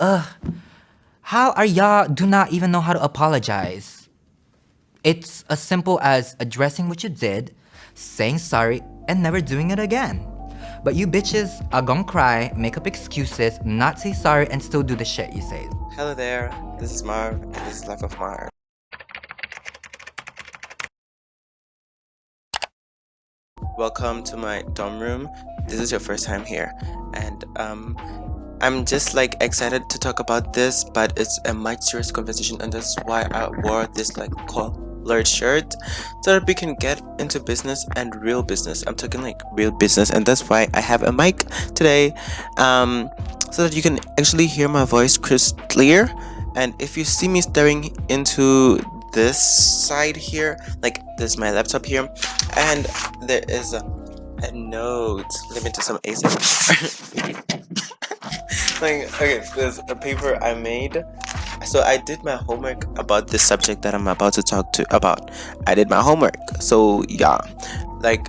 Ugh. How are y'all do not even know how to apologize? It's as simple as addressing what you did, saying sorry, and never doing it again. But you bitches are gonna cry, make up excuses, not say sorry, and still do the shit you say. Hello there, this is Marv, and this is Life of Marv. Welcome to my dorm room. This is your first time here, and um, I'm just like excited to talk about this, but it's a much serious conversation, and that's why I wore this like colored shirt so that we can get into business and real business. I'm talking like real business, and that's why I have a mic today, um, so that you can actually hear my voice crystal clear. And if you see me staring into this side here like this is my laptop here and there is a, a note let me do some ASMR like okay there's a paper I made. So I did my homework about this subject that I'm about to talk to about. I did my homework. So yeah. Like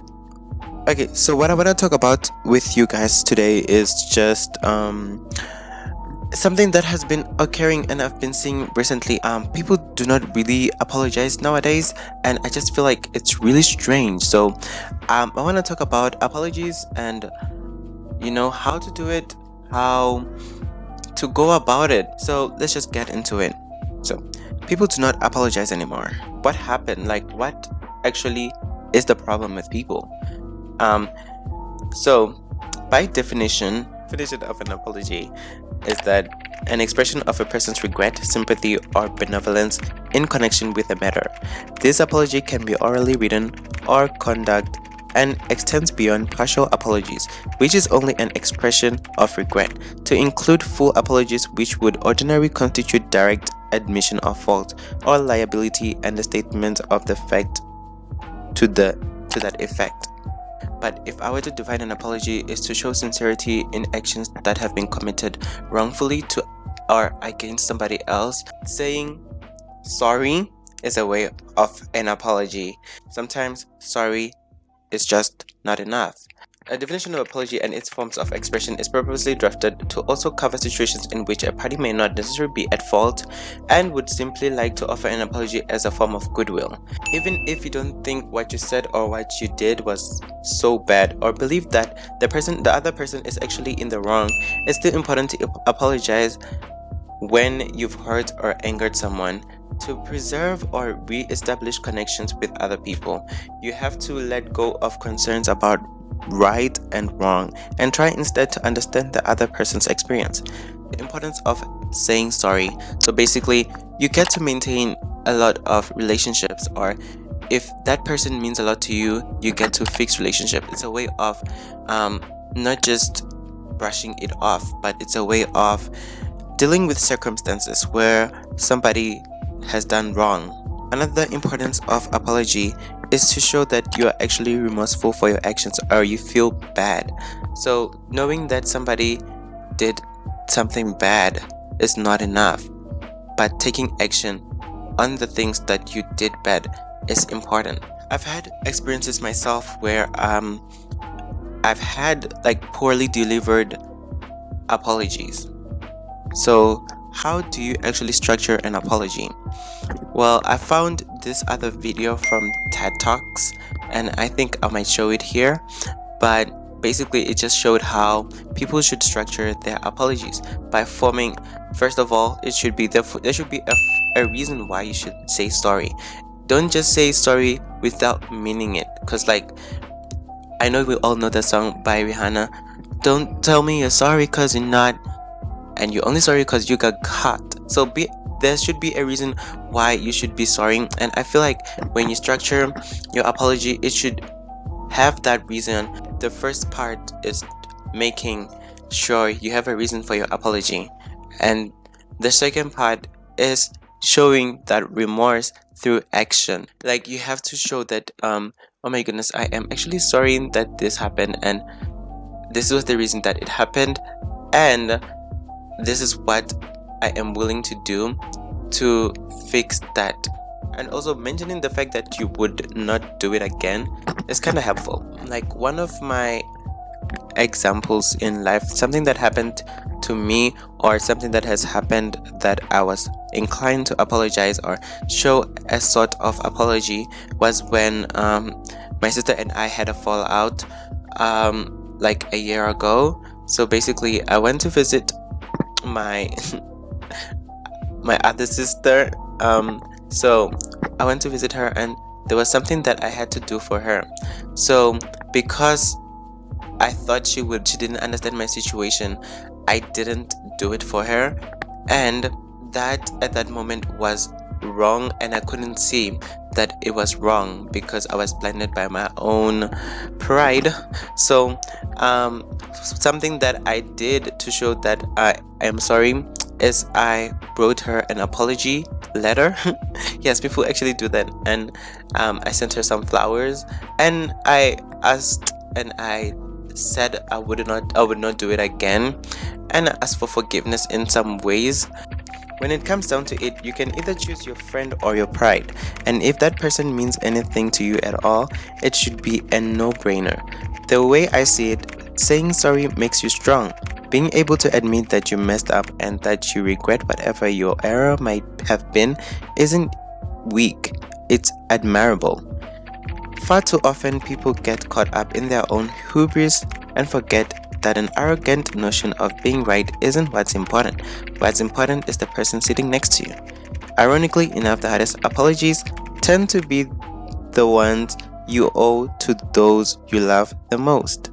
okay so what I want to talk about with you guys today is just um something that has been occurring and I've been seeing recently. Um people do not really apologize nowadays and I just feel like it's really strange. So um I want to talk about apologies and you know how to do it how to go about it. So let's just get into it. So people do not apologize anymore. What happened? Like what actually is the problem with people? Um so by definition definition of an apology is that an expression of a person's regret, sympathy, or benevolence in connection with a matter. This apology can be orally written or conduct and extends beyond partial apologies, which is only an expression of regret, to include full apologies which would ordinarily constitute direct admission of fault or liability and the statement of the fact to the to that effect. But if I were to define an apology is to show sincerity in actions that have been committed wrongfully to or against somebody else, saying sorry is a way of an apology. Sometimes sorry is just not enough. A definition of apology and its forms of expression is purposely drafted to also cover situations in which a party may not necessarily be at fault and would simply like to offer an apology as a form of goodwill. Even if you don't think what you said or what you did was so bad or believe that the person the other person is actually in the wrong, it's still important to apologize when you've hurt or angered someone to preserve or re-establish connections with other people, you have to let go of concerns about right and wrong and try instead to understand the other person's experience. The importance of saying sorry. So basically, you get to maintain a lot of relationships or if that person means a lot to you, you get to fix relationship. It's a way of um, not just brushing it off, but it's a way of dealing with circumstances where somebody has done wrong. Another importance of apology is to show that you are actually remorseful for your actions or you feel bad. So knowing that somebody did something bad is not enough, but taking action on the things that you did bad is important. I've had experiences myself where um I've had like poorly delivered apologies. So how do you actually structure an apology? Well, I found this other video from TED Talks and I think I might show it here, but basically it just showed how people should structure their apologies by forming first of all it should be there there should be a, a reason why you should say sorry don't just say sorry without meaning it because like i know we all know that song by rihanna don't tell me you're sorry because you're not and you're only sorry because you got caught. So be there should be a reason why you should be sorry. And i feel like when you structure your apology it should have that reason. The first part is making sure you have a reason for your apology. And the second part is showing that remorse through action. Like you have to show that um oh my goodness i am actually sorry that this happened and this was the reason that it happened. And this is what I am willing to do to fix that and also mentioning the fact that you would not do it again is kind of helpful like one of my examples in life something that happened to me or something that has happened that I was inclined to apologize or show a sort of apology was when um, my sister and I had a fallout um, like a year ago. So basically, I went to visit my my other sister. Um, so I went to visit her, and there was something that I had to do for her. So because I thought she would, she didn't understand my situation. I didn't do it for her, and that at that moment was wrong and I couldn't see that it was wrong because I was blinded by my own pride. So um, something that I did to show that I am sorry is I wrote her an apology letter. Yes people actually do that. And um, I sent her some flowers and I asked and I said I would not I would not do it again. And asked for forgiveness in some ways when it comes down to it, you can either choose your friend or your pride, and if that person means anything to you at all, it should be a no-brainer. The way I see it, saying sorry makes you strong. Being able to admit that you messed up and that you regret whatever your error might have been isn't weak, it's admirable. Far too often people get caught up in their own hubris and forget that an arrogant notion of being right isn't what's important. What's important is the person sitting next to you. Ironically enough, the hardest apologies tend to be the ones you owe to those you love the most.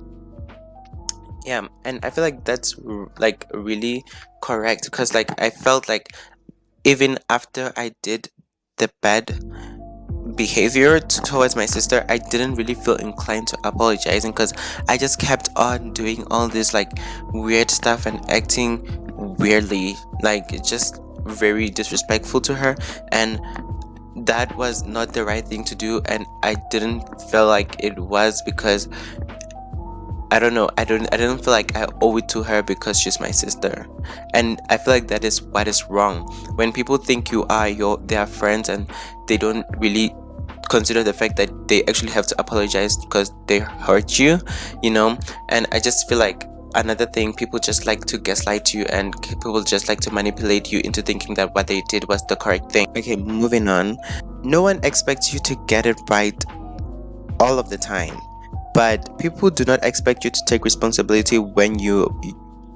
Yeah, and I feel like that's like really correct because like I felt like even after I did the bad behavior towards my sister i didn't really feel inclined to apologizing because i just kept on doing all this like weird stuff and acting weirdly like just very disrespectful to her and that was not the right thing to do and i didn't feel like it was because I don't know. I don't. I don't feel like I owe it to her because she's my sister, and I feel like that is what is wrong. When people think you are your their friends and they don't really consider the fact that they actually have to apologize because they hurt you you know? And i just feel like another thing people just like to gaslight you and people just like to manipulate you into thinking that what they did was the correct thing. Okay moving on. No one expects you to get it right all of the time but people do not expect you to take responsibility when you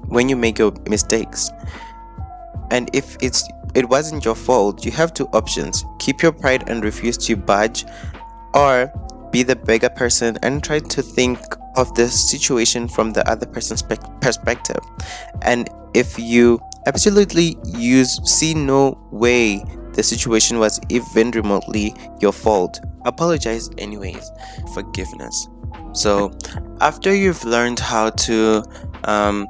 when you make your mistakes and if it's it wasn't your fault, you have two options. Keep your pride and refuse to budge or be the bigger person and try to think of the situation from the other person's perspective. And if you absolutely use see no way the situation was even remotely your fault, apologize anyways. Forgiveness. So after you've learned how to um,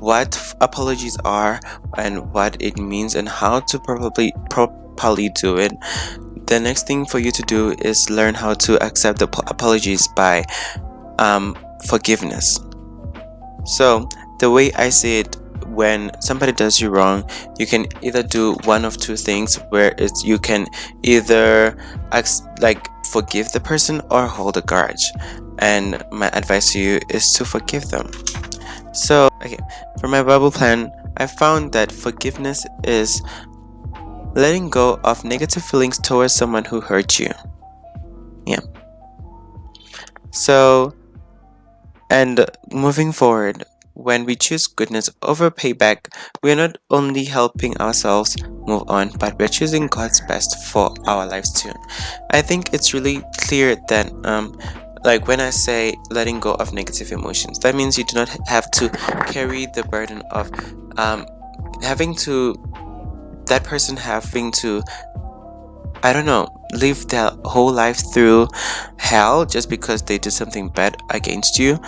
what apologies are and what it means and how to probably properly do it. The next thing for you to do is learn how to accept the apologies by um, forgiveness. So the way i see it when somebody does you wrong you can either do one of two things where it's you can either like forgive the person or hold a grudge. And my advice to you is to forgive them so, okay, for my Bible plan, I found that forgiveness is letting go of negative feelings towards someone who hurt you. Yeah. So, and moving forward, when we choose goodness over payback, we are not only helping ourselves move on, but we're choosing God's best for our lives too. I think it's really clear that um, like when i say letting go of negative emotions that means you do not have to carry the burden of um, having to that person having to i don't know live their whole life through hell just because they did something bad against you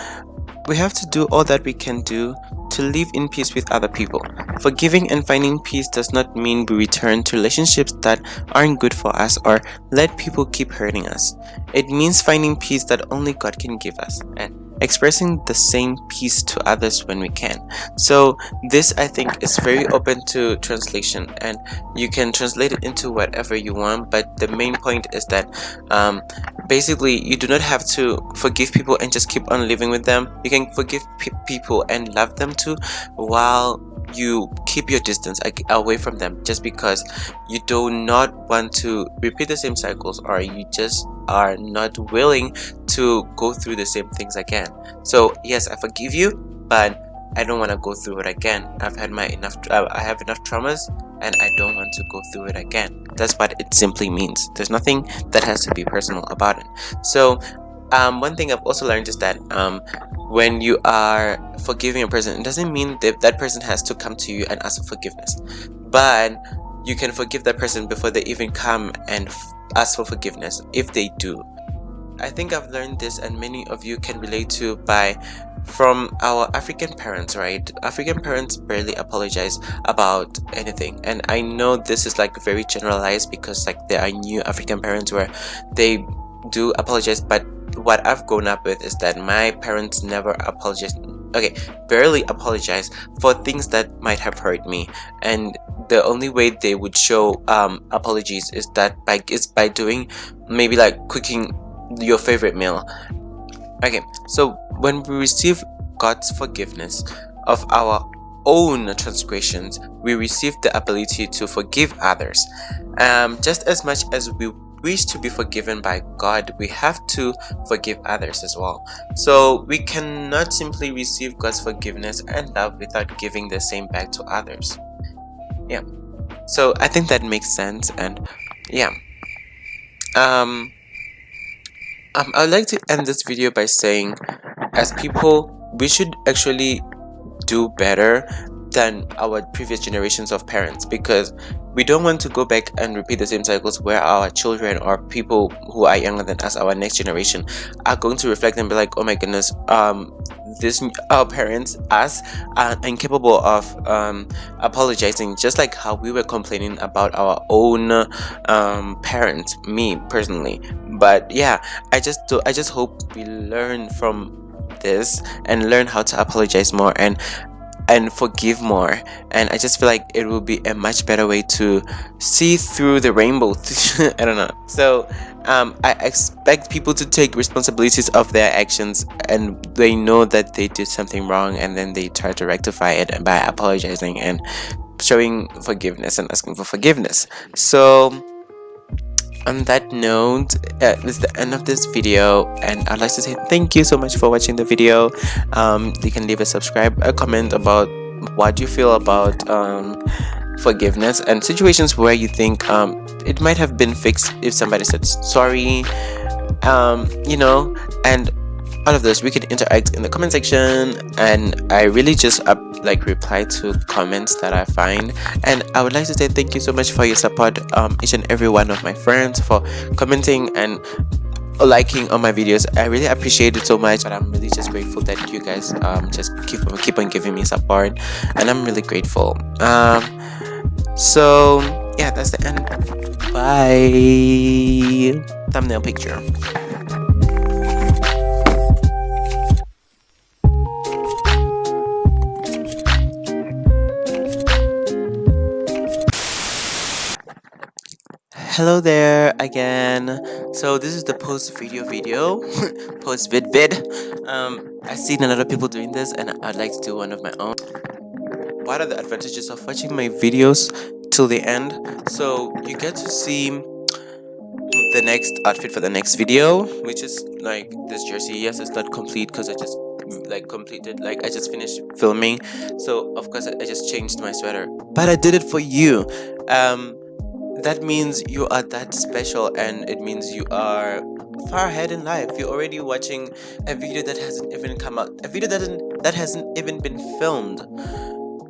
we have to do all that we can do to live in peace with other people. Forgiving and finding peace does not mean we return to relationships that aren't good for us or let people keep hurting us. It means finding peace that only God can give us. And expressing the same peace to others when we can so this i think is very open to translation and you can translate it into whatever you want but the main point is that um, basically you do not have to forgive people and just keep on living with them you can forgive pe people and love them too while you keep your distance away from them just because you do not want to repeat the same cycles or you just are not willing to go through the same things again. So yes i forgive you but i don't want to go through it again. I've had my enough i have enough traumas and i don't want to go through it again. That's what it simply means. There's nothing that has to be personal about it. So um, one thing I've also learned is that um, when you are forgiving a person, it doesn't mean that that person has to come to you and ask for forgiveness, but you can forgive that person before they even come and ask for forgiveness if they do. I think I've learned this and many of you can relate to by from our African parents, right? African parents barely apologize about anything. And I know this is like very generalized because like there are new African parents where they do apologize, but what I've grown up with is that my parents never apologized okay barely apologize for things that might have hurt me. And the only way they would show um, apologies is that by is by doing maybe like cooking your favorite meal. Okay so when we receive God's forgiveness of our own transgressions we receive the ability to forgive others. Um, just as much as we wish to be forgiven by God, we have to forgive others as well. So we cannot simply receive God's forgiveness and love without giving the same back to others. Yeah. So I think that makes sense and yeah. Um, um I'd like to end this video by saying as people we should actually do better than our previous generations of parents because we don't want to go back and repeat the same cycles where our children or people who are younger than us our next generation are going to reflect and be like oh my goodness um this our parents us are incapable of um, apologizing just like how we were complaining about our own um, parents me personally. But yeah i just do i just hope we learn from this and learn how to apologize more and and forgive more. And i just feel like it will be a much better way to see through the rainbow. I don't know. So um, i expect people to take responsibilities of their actions and they know that they did something wrong and then they try to rectify it by apologizing and showing forgiveness and asking for forgiveness. So on that note uh, is the end of this video and i'd like to say thank you so much for watching the video. Um, you can leave a subscribe a comment about what you feel about um, forgiveness and situations where you think um, it might have been fixed if somebody said sorry. Um, you know and all of those we can interact in the comment section. And i really just up like reply to comments that i find. And i would like to say thank you so much for your support um each and every one of my friends for commenting and liking on my videos. I really appreciate it so much. And i'm really just grateful that you guys um just keep keep on giving me support. And i'm really grateful. Um so yeah that's the end. Bye. Thumbnail picture hello there again. So this is the post video video post vid vid. Um i've seen a lot of people doing this and i'd like to do one of my own. What are the advantages of watching my videos till the end? So you get to see the next outfit for the next video which is like this jersey. Yes it's not complete because i just like completed like i just finished filming. So of course i just changed my sweater. But i did it for you. Um that means you are that special and it means you are far ahead in life. You're already watching a video that hasn't even come out a video that hasn't that hasn't even been filmed.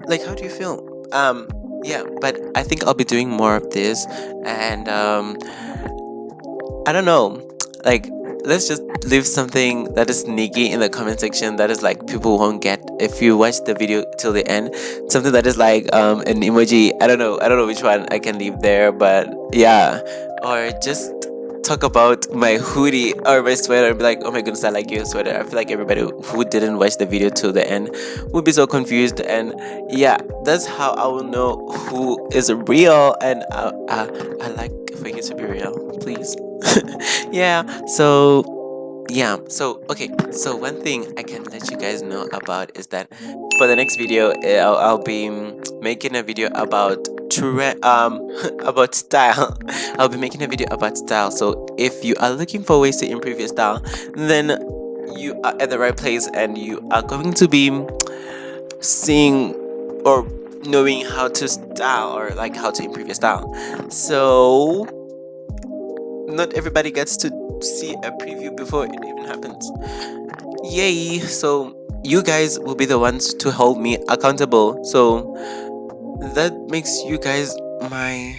Like how do you feel um yeah but i think i'll be doing more of this and um i don't know. Like let's just leave something that is sneaky in the comment section that is like people won't get. If you watch the video till the end something that is like um an emoji. I don't know. I don't know which one i can leave there but yeah. Or just talk about my hoodie or my sweater and be like, oh my goodness, I like your sweater. I feel like everybody who didn't watch the video till the end would be so confused. And yeah, that's how I will know who is real. And uh, uh, I like for you to be real, please. yeah, so yeah so okay so one thing i can let you guys know about is that for the next video i'll, I'll be making a video about um about style. I'll be making a video about style. So if you are looking for ways to improve your style then you are at the right place and you are going to be seeing or knowing how to style or like how to improve your style. So not everybody gets to see a preview before it even happens. Yay! So you guys will be the ones to hold me accountable. So that makes you guys my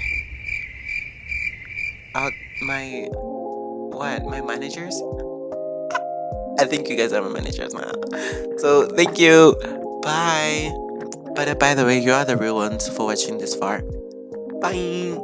out my what my managers? I think you guys are my managers now. So thank you. Bye. But uh, by the way you are the real ones for watching this far. Bye